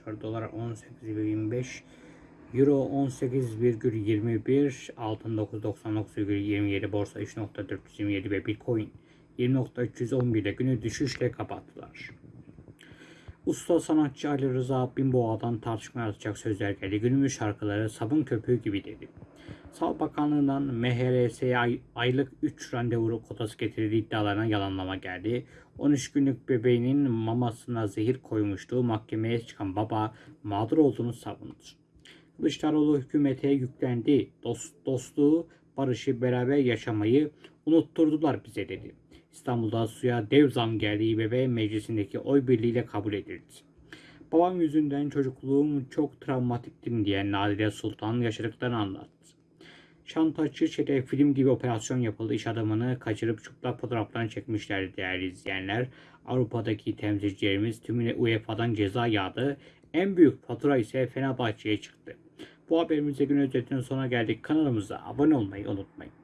başlıyor. Dolar 18,25 Euro 18,21 Altın 999,27 Borsa 3.427 ve Bitcoin 20.311 ile günü düşüşle kapattılar. Usta sanatçı Ali Rıza Binboğa'dan tartışma yaratacak sözler geldi. Günümüz şarkıları sabun köpüğü gibi dedi. Sağlık Bakanlığı'ndan MHRS'ye ay- aylık 3 randevu kotası getirdiği iddialarına yalanlama geldi. 13 günlük bebeğinin mamasına zehir koymuştu. Mahkemeye çıkan baba mağdur olduğunu savundu. Kılıçdaroğlu hükümete yüklendi. Dost, dostluğu, barışı, beraber yaşamayı unutturdular bize dedi. İstanbul'da suya dev zam geldiği bebe meclisindeki oy birliğiyle kabul edildi. Babam yüzünden çocukluğum çok travmatiktim diyen Nadire Sultan yaşadıklarını anlattı. Şantajcı çete film gibi operasyon yapıldı. İş adamını kaçırıp çıplak fotoğraflarını çekmişlerdi değerli izleyenler. Avrupa'daki temsilcilerimiz tümüne UEFA'dan ceza yağdı. En büyük fatura ise Fenerbahçe'ye çıktı. Bu haberimizde gün özetinin sonuna geldik. Kanalımıza abone olmayı unutmayın.